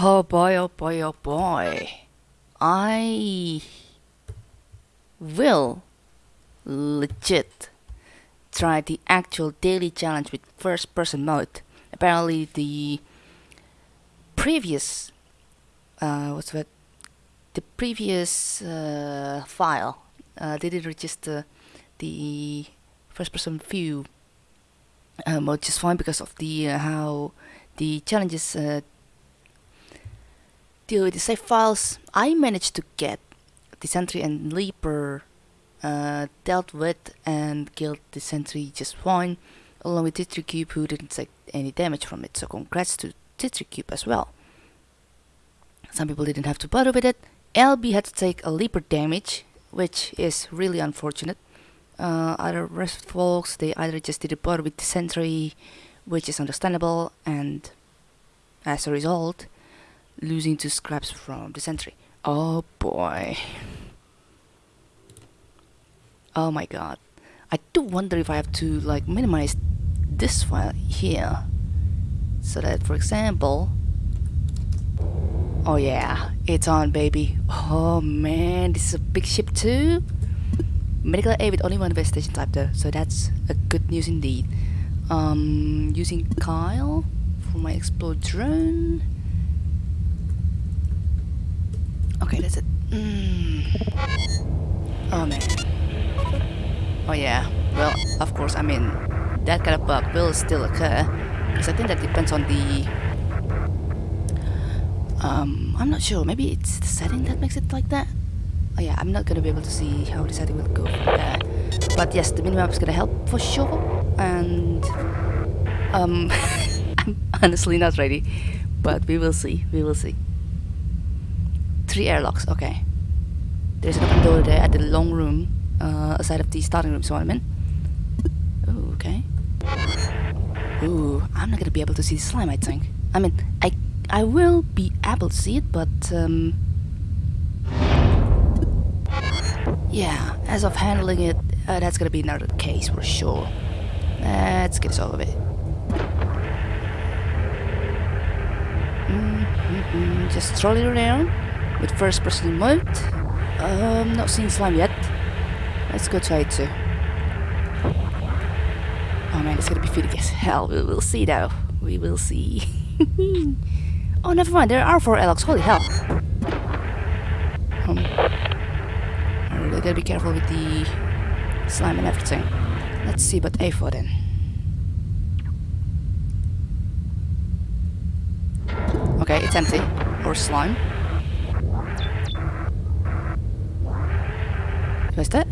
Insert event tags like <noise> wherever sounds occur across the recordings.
Oh boy, oh boy, oh boy. I will legit try the actual daily challenge with first person mode. Apparently the previous uh, what's that the previous uh, file uh, didn't register the first person view uh, mode just fine because of the uh, how the challenges with the save files. I managed to get the sentry and leaper uh, dealt with and killed the sentry just fine along with Titricube who didn't take any damage from it so congrats to Titricube as well. Some people didn't have to bother with it. LB had to take a leaper damage which is really unfortunate. Uh, other rest folks they either just didn't bother with the sentry which is understandable and as a result losing two scraps from the sentry. Oh boy. Oh my god. I do wonder if I have to like minimize this file here. So that for example Oh yeah, it's on baby. Oh man, this is a big ship too. Medical aid with only one investigation type though, so that's a good news indeed. Um, using Kyle for my explore drone. Okay, that's it. Mm. Oh man. Oh yeah. Well, of course, I mean, that kind of bug will still occur. Because I think that depends on the... Um, I'm not sure. Maybe it's the setting that makes it like that? Oh yeah, I'm not gonna be able to see how the setting will go from there. But yes, the minimap is gonna help for sure. And... Um, <laughs> I'm honestly not ready. But we will see. We will see. Three airlocks, okay. There's an open door there at the long room, uh, aside of the starting room, so I'm in. Ooh, okay. Ooh, I'm not gonna be able to see the slime, I think. I mean, I I will be able to see it, but um, yeah, as of handling it, uh, that's gonna be another case for sure. Let's get this over with. Mm -hmm, just strolling around with first person mode. Um, not seeing slime yet. Let's go try it too. Oh man, it's gonna be fitting as hell. We will see though. We will see. <laughs> oh, never mind. There are four Alex. Holy hell. Um, I really gotta be careful with the slime and everything. Let's see about A4 then. Okay, it's empty. Or slime. What's that?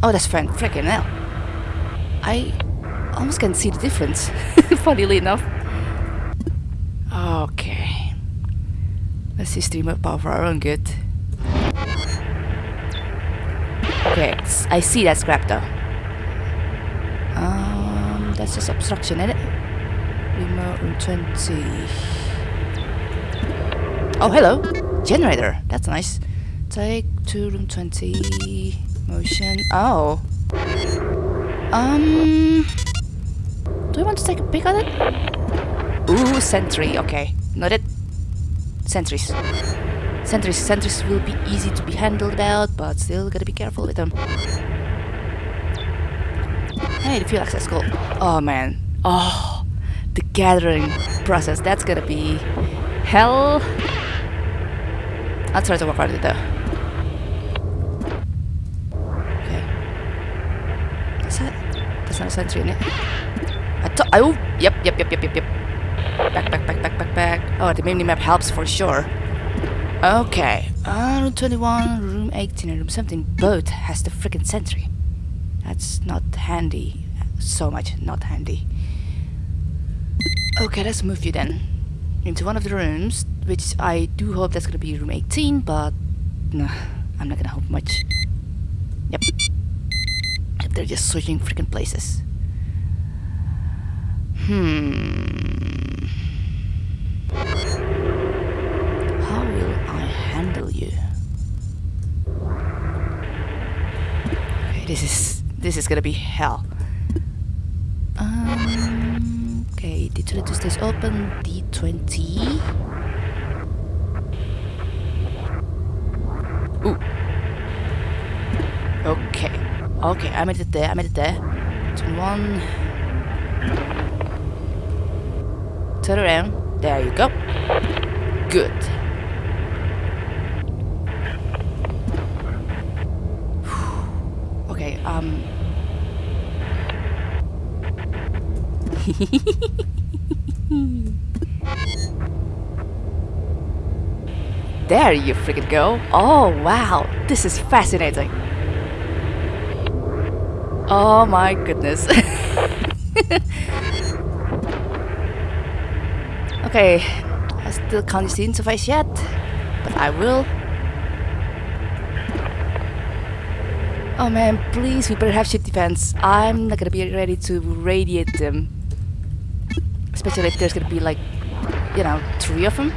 Oh, that's friend. Freaking hell. I almost can see the difference, <laughs> funnily enough. Okay. Let's see streamer power for our own good. Okay, I see that scrap though. Um, that's just obstruction, isn't it? Remote room 20. Oh, hello! Generator! That's nice. Take to room 20. Motion. Oh. Um. Do I want to take a peek at it? Ooh, sentry. Okay. Not it. Sentries. Sentries. Sentries will be easy to be handled about, but still gotta be careful with them. Hey, the fuel access call. Oh man. Oh, the gathering process. That's gonna be hell. I'll try to work on it though. No sentry in it. I thought. Oh, yep, yep, yep, yep, yep, yep. Back, back, back, back, back, back. Oh, the mini map helps for sure. Okay. Uh, room 21, room 18, and room 17 both has the freaking sentry. That's not handy. So much not handy. Okay, let's move you then into one of the rooms, which I do hope that's gonna be room 18, but nah, I'm not gonna hope much. They're just switching freaking places. Hmm. How will I handle you? Okay, this is this is gonna be hell. Um. Okay, D22 stays open. D20. Okay, I made it there, I made it there. Turn one. Turn around. There you go. Good. okay, um... <laughs> there you freaking go. Oh, wow. This is fascinating. Oh my goodness. <laughs> okay, I still can't use the interface yet, but I will. Oh man, please, we better have ship defense. I'm not gonna be ready to radiate them. Especially if there's gonna be like, you know, three of them.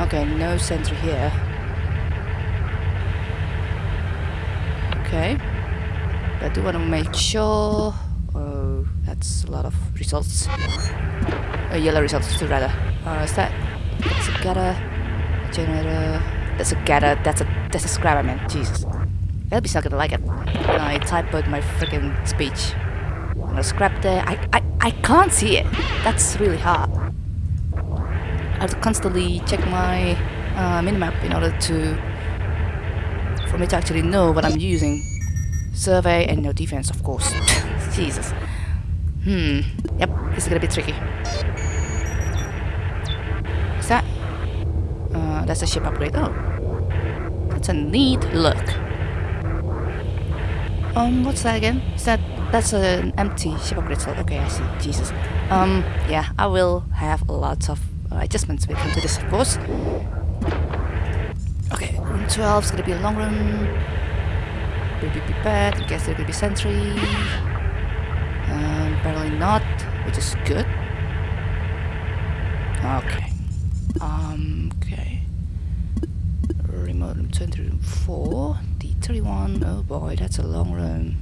Okay, no sentry here. Okay. But I do want to make sure... Oh, that's a lot of results. Uh, yellow results too, rather. Uh, is that... That's a gutter. Generator... That's a gutter. That's a... That's a scrap, I mean. Jesus. Elby's not gonna like it. When I type out my freaking speech. And a scrap there. I, I, I can't see it. That's really hard. I have to constantly check my uh, minimap in order to for me to actually know what I'm using. Survey and no defense, of course. <laughs> Jesus. Hmm. Yep, this is gonna be tricky. Is that? Uh, that's a ship upgrade. Oh. That's a neat look. Um, what's that again? Is that... That's an empty ship upgrade slot. Okay, I see. Jesus. Um, yeah, I will have lots of uh, adjustments when it comes to this, of course. Okay, 12 is gonna be a long room. Will be prepared. I guess there will be sentry. Um, apparently not, which is good. Okay. Um, okay. Remote room 20, room 4. D31. Oh boy, that's a long room.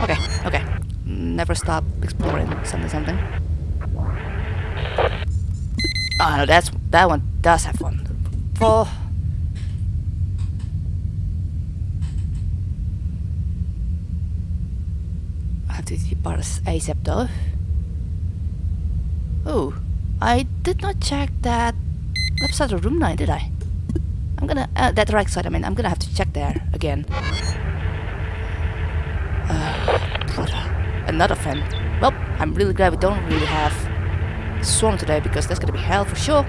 Okay, okay. Never stop exploring something something. Oh no, that's that one does have one. I have to depart ASAP though. Oh, I did not check that left side of room 9, did I? I'm gonna, uh, that right side, I mean, I'm gonna have to check there again. Uh, another fan. Well, I'm really glad we don't really have Swarm today because that's gonna be hell for sure.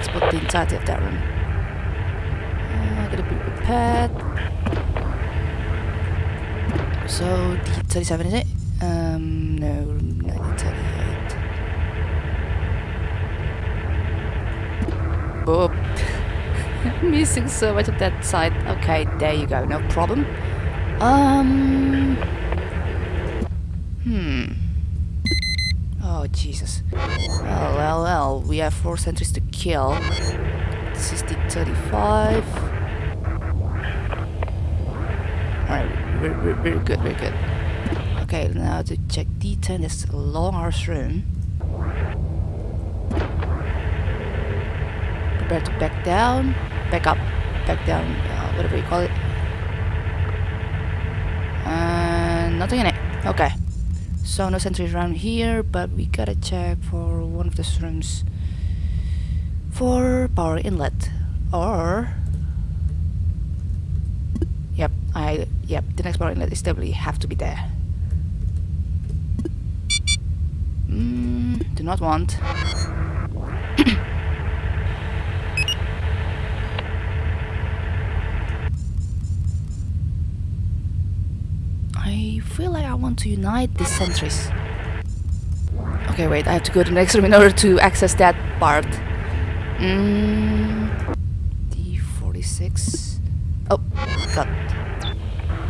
Yeah, okay, the entirety of that room. Uh, gotta be prepared. So, D37 is it? Um, no, 1938. Boop. <laughs> Missing so much of that side. Okay, there you go, no problem. Um... Hmm. Oh, Jesus. Well, well, well, we have four sentries to kill. This is the 35. Alright, very, very, very good, very good. Okay, now to check D10, this long arse room. Prepare to back down, back up, back down, uh, whatever you call it. And nothing in it. Okay. So no sentries around here, but we gotta check for one of the rooms for power inlet. Or Yep, I yep, the next power inlet is definitely have to be there. Mm, do not want. <coughs> I feel like I want to unite these sentries. Okay, wait, I have to go to the next room in order to access that part. Mm, D46. Oh, God.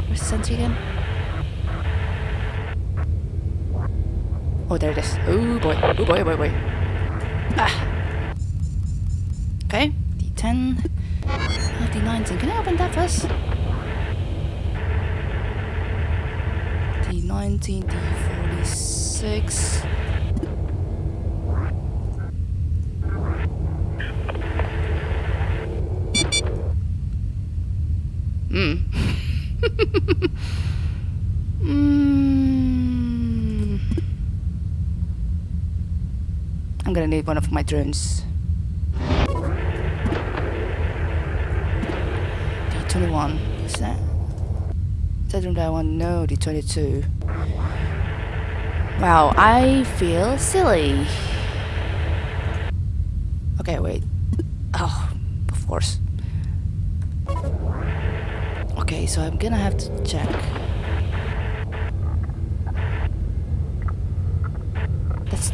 Where's the sentry again? Oh, there it is. Oh boy. Oh boy, oh boy, boy. Ah. Okay, D10. Oh, D19. Can I open that first? D19, D46. I'm gonna need one of my drones. D21, is that? Is that room that I want? No, D22. Wow, I feel silly. Okay, wait. Oh, of course. Okay, so I'm gonna have to check.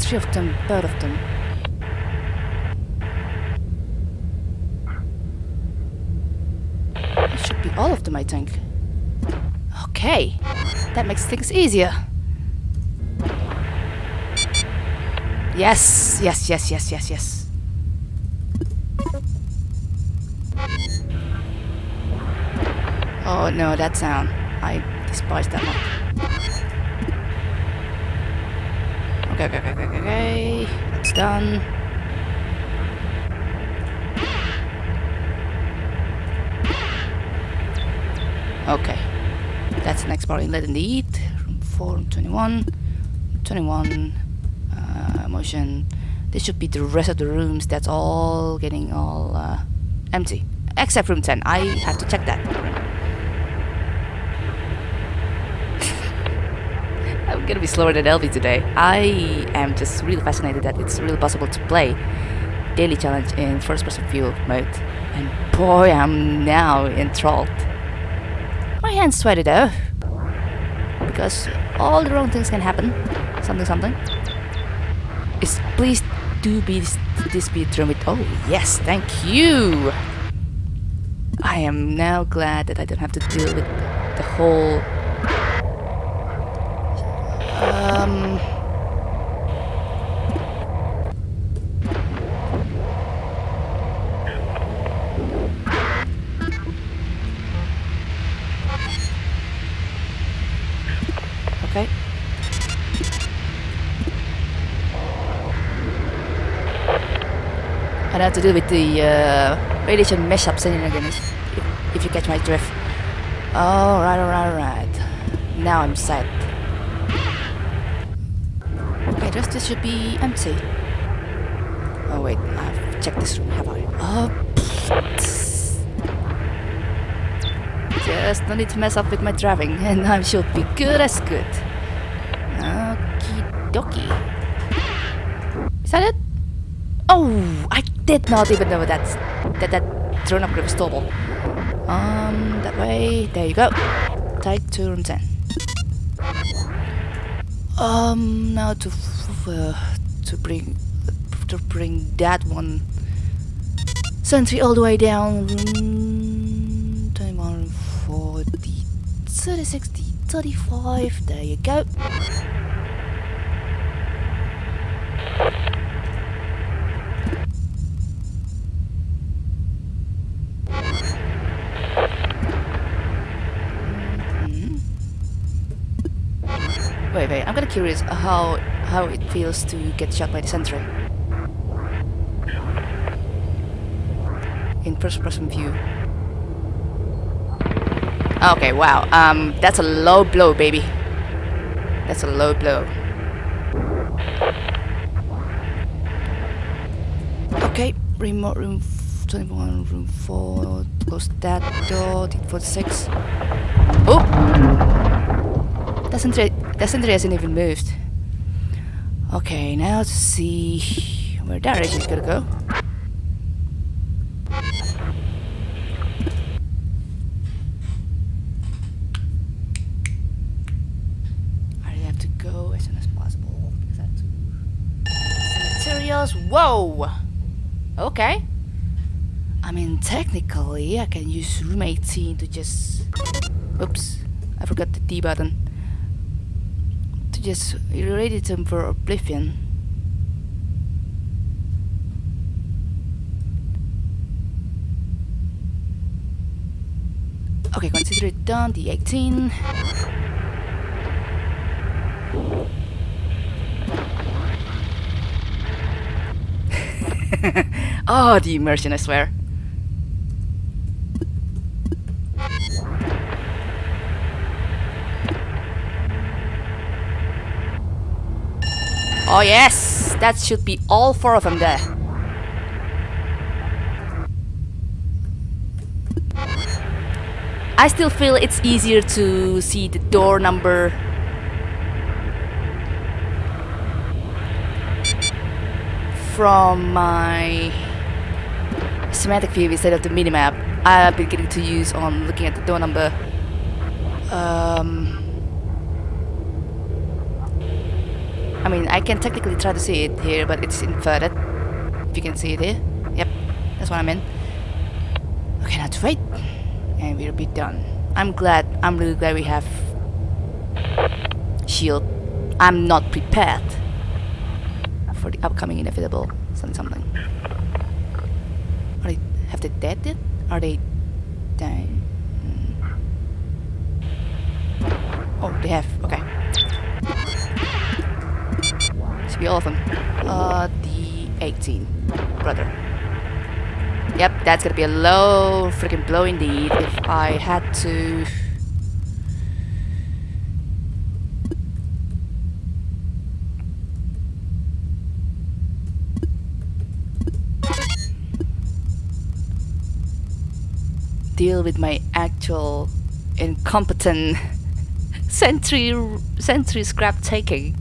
Three of them, both of them. It should be all of them, I think. Okay, that makes things easier. Yes, yes, yes, yes, yes, yes. Oh no, that sound. I despise that one. Okay, okay, okay, okay, okay. That's done. Okay. That's the next part in the Eat. Room 4, room 21. 21. Uh, motion. This should be the rest of the rooms. That's all getting all uh, empty. Except room 10. I have to check that. I'm gonna be slower than Elvie today. I am just really fascinated that it's really possible to play daily challenge in first person view mode. And boy, I'm now enthralled. My hands sweaty though. Because all the wrong things can happen. Something, something. Is please do be this, this be drum with. Oh yes, thank you. I am now glad that I don't have to deal with the whole. Um. Okay. I have to deal with the uh, radiation mesh up again, if, if you catch my drift. Alright, alright, alright. Now I'm set. This should be empty. Oh wait, I've checked this room, have I? Oh. Just no need to mess up with my driving, <laughs> and I should be good as good. Okie dokie. Is that it? Oh, I did not even know that's, that that drone upgrade was stable. Um, that way. There you go. Take to room 10. Um, now to to bring to bring that one sentry all the way down. Room 21, 40, 30, 60, 35. There you go. Mhm. Wait, wait. I'm kind of curious how how it feels to get shot by the sentry in first-person view. Okay, wow. Um, that's a low blow, baby. That's a low blow. Okay, remote room 21, room 4. Close that door. D46. Oh! That sentry, that sentry hasn't even moved. Okay, now to see where that is gonna go. I have to go as soon as possible materials. Whoa! Okay. I mean, technically, I can use room 18 to just. Oops, I forgot the D button. To just irradiate them for oblivion. Okay, consider it done. The 18. oh, <laughs> the immersion, I swear. Oh, yes! that should be all four of them there. I still feel it's easier to see the door number from my schematic view instead of the minimap I've been getting to use on looking at the door number. Um, I mean, I can technically try to see it here, but it's inverted. If you can see it here. Yep, that's what I meant. Okay, now to wait. And we'll be done. I'm glad, I'm really glad we have shield. I'm not prepared for the upcoming inevitable something something. Are they, have they dead? Are they dying? Hmm. Oh, they have. Should be all of them. Uh, the 18 brother. Yep, that's gonna be a low freaking blow indeed if I had to. deal with my actual incompetent <laughs> sentry sentry scrap taking.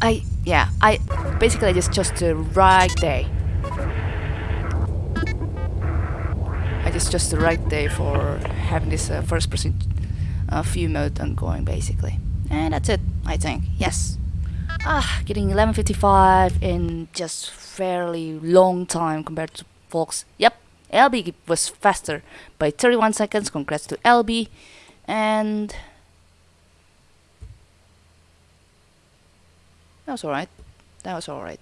I yeah, I basically I just chose the right day. I just chose the right day for having this uh, first person uh, view mode ongoing basically. And that's it, I think. Yes. Ah, getting 1155 in just fairly long time compared to folks. Yep, LB was faster by 31 seconds. Congrats to LB. And that was alright. That was alright.